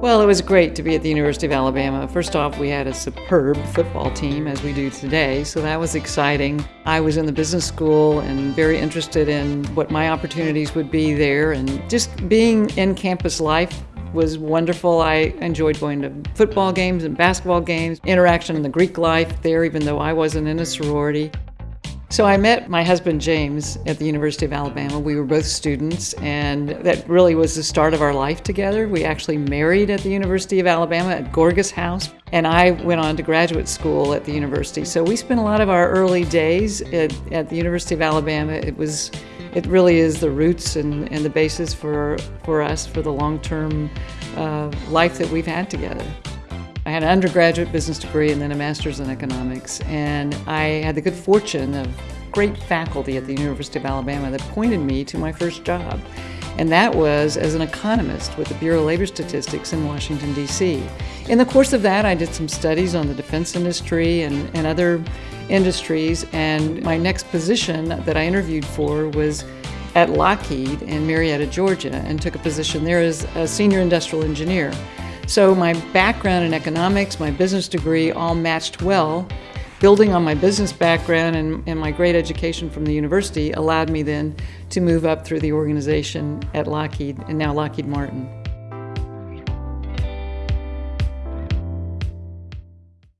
Well, it was great to be at the University of Alabama. First off, we had a superb football team, as we do today, so that was exciting. I was in the business school and very interested in what my opportunities would be there, and just being in campus life was wonderful. I enjoyed going to football games and basketball games, interaction in the Greek life there, even though I wasn't in a sorority. So I met my husband James at the University of Alabama. We were both students, and that really was the start of our life together. We actually married at the University of Alabama at Gorgas House, and I went on to graduate school at the university. So we spent a lot of our early days at, at the University of Alabama. It was, it really is the roots and, and the basis for, for us for the long-term uh, life that we've had together. I had an undergraduate business degree and then a master's in economics, and I had the good fortune of great faculty at the University of Alabama that pointed me to my first job. And that was as an economist with the Bureau of Labor Statistics in Washington, D.C. In the course of that, I did some studies on the defense industry and, and other industries, and my next position that I interviewed for was at Lockheed in Marietta, Georgia, and took a position there as a senior industrial engineer. So my background in economics, my business degree all matched well. Building on my business background and, and my great education from the university allowed me then to move up through the organization at Lockheed and now Lockheed Martin.